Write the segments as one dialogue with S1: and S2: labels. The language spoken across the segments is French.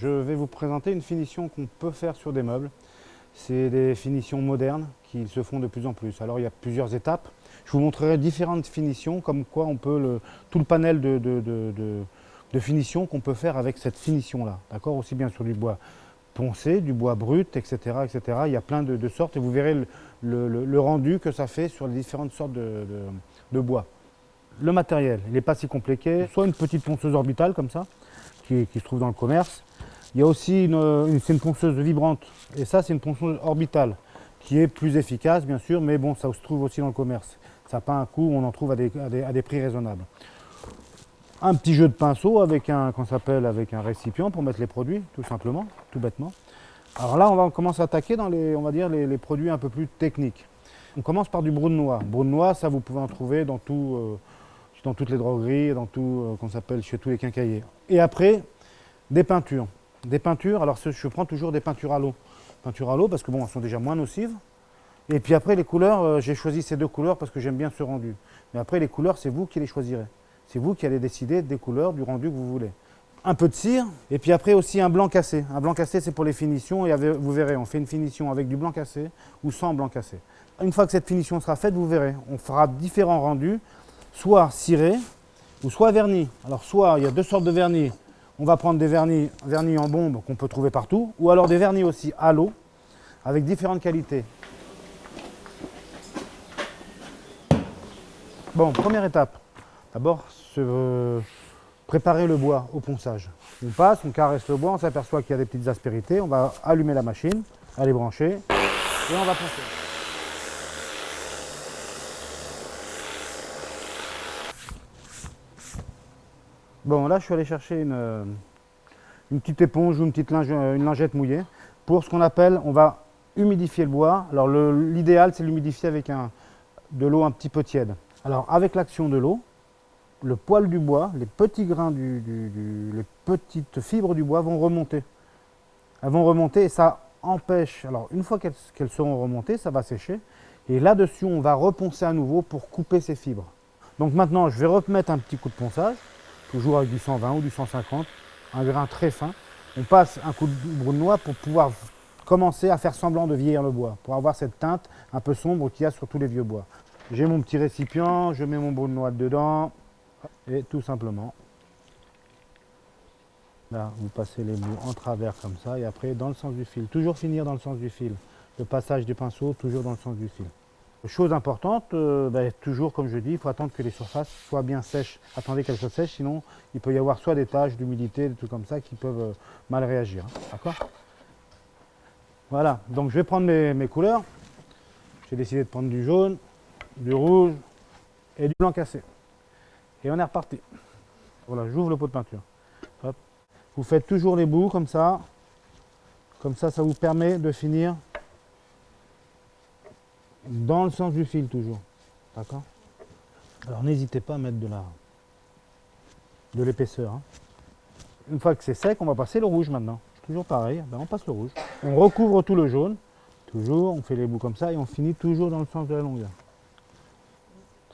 S1: Je vais vous présenter une finition qu'on peut faire sur des meubles. C'est des finitions modernes qui se font de plus en plus. Alors il y a plusieurs étapes. Je vous montrerai différentes finitions, comme quoi on peut, le, tout le panel de, de, de, finition qu'on peut faire avec cette finition-là. D'accord? Aussi bien sur du bois poncé, du bois brut, etc. etc. Il y a plein de, sortes et vous verrez le, rendu que ça fait sur les différentes sortes de, bois. Le matériel, il n'est pas si compliqué. Soit une petite ponceuse orbitale comme ça, qui se trouve dans le commerce, il y a aussi une, ponceuse vibrante, et ça c'est une ponceuse orbitale, qui est plus efficace bien sûr, mais bon, ça se trouve aussi dans le commerce. Ça n'a pas un coût, on en trouve à des, prix raisonnables. Un petit jeu de pinceau avec un, s'appelle, avec un récipient pour mettre les produits, tout simplement, tout bêtement. Alors là, on va commencer à attaquer dans les, on va dire, les, produits un peu plus techniques. On commence par du brune noix. Brune noix, ça vous pouvez en trouver dans, tout, euh, dans toutes les drogueries, dans tout, euh, qu'on s'appelle chez tous les quincailliers. Et après, des peintures. Des peintures, alors je prends toujours des peintures à l'eau. Peintures à l'eau parce que bon, elles sont déjà moins nocives. Et puis après les couleurs, euh, j'ai choisi ces deux couleurs parce que j'aime bien ce rendu. Mais après les couleurs, c'est vous qui les choisirez. C'est vous qui allez décider des couleurs, du rendu que vous voulez. Un peu de cire, et puis après aussi un blanc cassé. Un blanc cassé, c'est pour les finitions, et vous verrez, on fait une finition avec du blanc cassé ou sans blanc cassé. Une fois que cette finition sera faite, vous verrez, on fera différents rendus, soit ciré ou soit vernis. Alors soit, il y a deux sortes de vernis, on va prendre des vernis, vernis en bombe qu'on peut trouver partout, ou alors des vernis aussi à l'eau, avec différentes qualités. Bon, première étape. D'abord, préparer le bois au ponçage. On passe, on caresse le bois, on s'aperçoit qu'il y a des petites aspérités, on va allumer la machine, aller brancher, et on va poncer. Bon, là, je suis allé chercher une, euh, une petite éponge ou une petite euh, une lingette mouillée pour ce qu'on appelle, on va humidifier le bois. Alors, l'idéal, c'est l'humidifier avec un, de l'eau un petit peu tiède. Alors, avec l'action de l'eau, le poil du bois, les petits grains, du, les petites fibres du bois vont remonter. Elles vont remonter et ça empêche, alors une fois qu'elles seront remontées, ça va sécher. Et là-dessus, on va reponcer à nouveau pour couper ces fibres. Donc maintenant, je vais remettre un petit coup de ponçage toujours avec du 120 ou du 150, un grain très fin. On passe un coup de brune noix pour pouvoir commencer à faire semblant de vieillir le bois, pour avoir cette teinte un peu sombre qu'il y a sur tous les vieux bois. J'ai mon petit récipient, je mets mon brune noix dedans, et tout simplement, là, vous passez les bouts en travers comme ça, et après dans le sens du fil. Toujours finir dans le sens du fil. Le passage du pinceau, toujours dans le sens du fil. Chose importante, euh, ben, toujours comme je dis, il faut attendre que les surfaces soient bien sèches. Attendez qu'elles soient sèches, sinon il peut y avoir soit des taches d'humidité, des trucs comme ça qui peuvent euh, mal réagir. Hein. D'accord? Voilà, donc je vais prendre mes, couleurs. J'ai décidé de prendre du jaune, du rouge et du blanc cassé. Et on est reparti. Voilà, j'ouvre le pot de peinture. Vous faites toujours les bouts comme ça. Comme ça, ça vous permet de finir dans le sens du fil toujours. D'accord? Alors n'hésitez pas à mettre de l'épaisseur. Hein. Une fois que c'est sec, on va passer le rouge maintenant. Toujours pareil, ben, on passe le rouge. On recouvre tout le jaune, toujours, on fait les bouts comme ça et on finit toujours dans le sens de la longueur.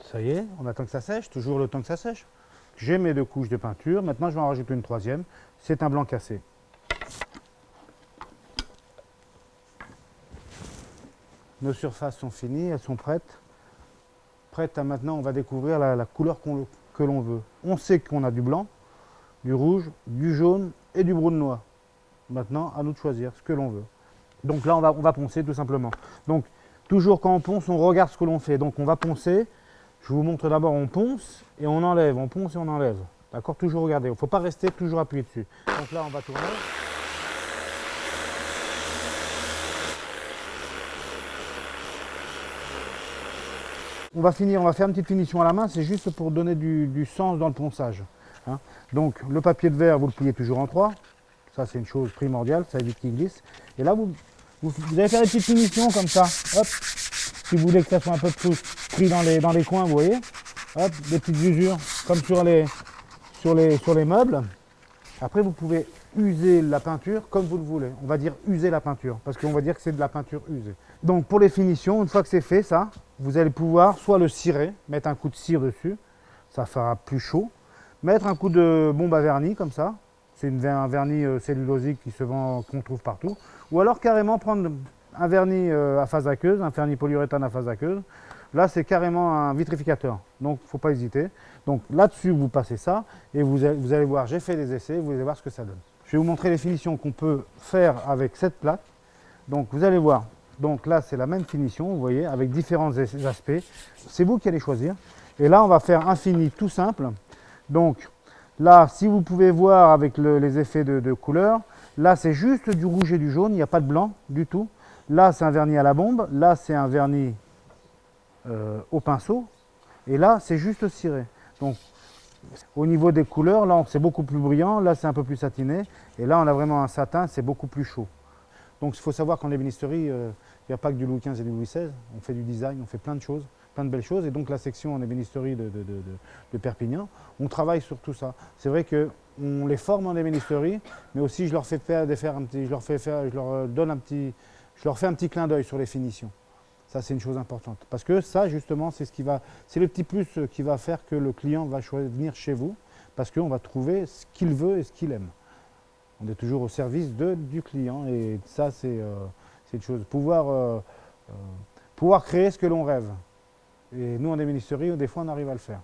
S1: Ça y est, on attend que ça sèche, toujours le temps que ça sèche. J'ai mes deux couches de peinture, maintenant je vais en rajouter une troisième, c'est un blanc cassé. Nos surfaces sont finies, elles sont prêtes. Prêtes à maintenant, on va découvrir la, couleur que l'on veut. On sait qu'on a du blanc, du rouge, du jaune et du brune noix. Maintenant, à nous de choisir ce que l'on veut. Donc là, on va, on va poncer tout simplement. Donc, toujours quand on ponce, on regarde ce que l'on fait. Donc on va poncer. Je vous montre d'abord, on ponce et on enlève. On ponce et on enlève. D'accord? Toujours regarder. Il ne faut pas rester toujours appuyé dessus. Donc là, on va tourner. On va finir, on va faire une petite finition à la main, c'est juste pour donner du, sens dans le ponçage. Hein. Donc le papier de verre, vous le pliez toujours en trois. Ça c'est une chose primordiale, ça évite qu'il glisse. Et là, vous, vous, allez faire des petites finitions comme ça. Hop. Si vous voulez que ça soit un peu plus pris dans les, coins, vous voyez. Des petites usures comme sur les, sur les, sur les meubles. Après, vous pouvez user la peinture comme vous le voulez. On va dire user la peinture, parce qu'on va dire que c'est de la peinture usée. Donc pour les finitions, une fois que c'est fait, ça, vous allez pouvoir soit le cirer, mettre un coup de cire dessus, ça fera plus chaud, mettre un coup de bombe à vernis comme ça, c'est un vernis euh, cellulosique qu'on trouve partout. Ou alors carrément prendre un vernis euh, à phase aqueuse, un vernis polyuréthane à phase aqueuse. Là, c'est carrément un vitrificateur, donc il ne faut pas hésiter. Donc là-dessus, vous passez ça, et vous allez, voir, j'ai fait des essais, vous allez voir ce que ça donne. Je vais vous montrer les finitions qu'on peut faire avec cette plaque. Donc vous allez voir, donc là c'est la même finition, vous voyez, avec différents aspects. C'est vous qui allez choisir. Et là, on va faire un fini tout simple. Donc là, si vous pouvez voir avec les effets de, couleur, là c'est juste du rouge et du jaune, il n'y a pas de blanc du tout. Là, c'est un vernis à la bombe. Là, c'est un vernis euh, au pinceau. Et là, c'est juste ciré. Donc, au niveau des couleurs, là, c'est beaucoup plus brillant. Là, c'est un peu plus satiné. Et là, on a vraiment un satin, c'est beaucoup plus chaud. Donc, il faut savoir qu'en ébénisterie, euh, il n'y a pas que du Louis XV et du Louis XVI. On fait du design, on fait plein de choses, plein de belles choses. Et donc, la section en ébénisterie de, Perpignan, on travaille sur tout ça. C'est vrai qu'on les forme en ébénisterie, mais aussi je leur fais faire, fais faire, je leur fais un petit clin d'œil sur les finitions. C'est une chose importante. Parce que ça, justement, c'est ce le petit plus qui va faire que le client va venir chez vous, parce qu'on va trouver ce qu'il veut et ce qu'il aime. On est toujours au service de, du client, et ça, c'est euh, une chose. Pouvoir, euh, euh, pouvoir créer ce que l'on rêve. Et nous, en ministéries, des fois, on arrive à le faire.